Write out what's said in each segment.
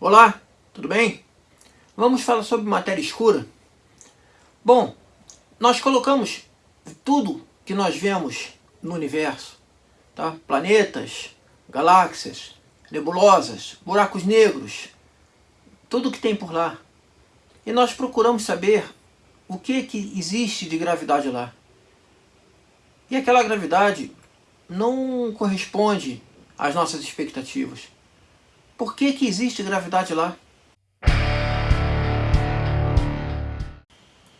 Olá, tudo bem? Vamos falar sobre matéria escura? Bom, nós colocamos tudo que nós vemos no universo, tá? planetas, galáxias, nebulosas, buracos negros, tudo que tem por lá. E nós procuramos saber o que, que existe de gravidade lá. E aquela gravidade não corresponde às nossas expectativas. Por que, que existe gravidade lá?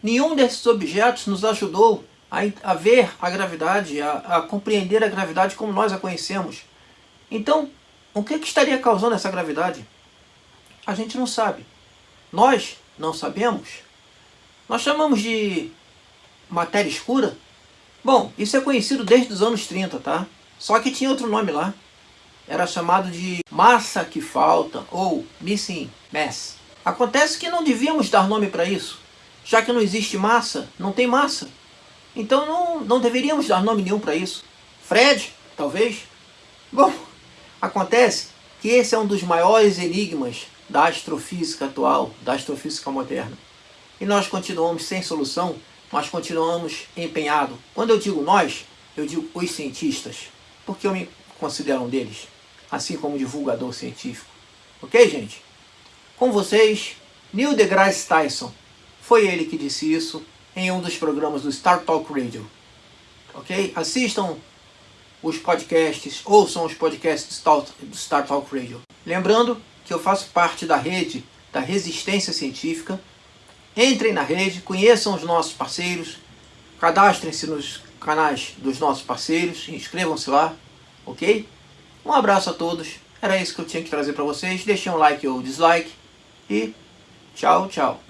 Nenhum desses objetos nos ajudou a, a ver a gravidade, a, a, compreender a gravidade como nós a conhecemos. Então, o que, que estaria causando essa gravidade? A gente não sabe. Nós não sabemos. Nós chamamos de matéria escura. Bom, isso é conhecido desde os anos 30, tá? Só que tinha outro nome lá era chamado de massa que falta ou missing mass. Acontece que não devíamos dar nome para isso, já que não existe massa, não tem massa. Então não, não deveríamos dar nome nenhum para isso. Fred, talvez? Bom, acontece que esse é um dos maiores enigmas da astrofísica atual, da astrofísica moderna. E nós continuamos sem solução, nós continuamos empenhados. Quando eu digo nós, eu digo os cientistas, porque eu me considero um deles assim como divulgador científico. Ok, gente? Com vocês, Neil deGrasse Tyson. Foi ele que disse isso em um dos programas do Star Talk Radio. Ok? Assistam os podcasts, ouçam os podcasts do Star Talk Radio. Lembrando que eu faço parte da rede da resistência científica. Entrem na rede, conheçam os nossos parceiros, cadastrem-se nos canais dos nossos parceiros, inscrevam-se lá, ok? Um abraço a todos. Era isso que eu tinha que trazer para vocês. Deixem um like ou dislike. E tchau, tchau.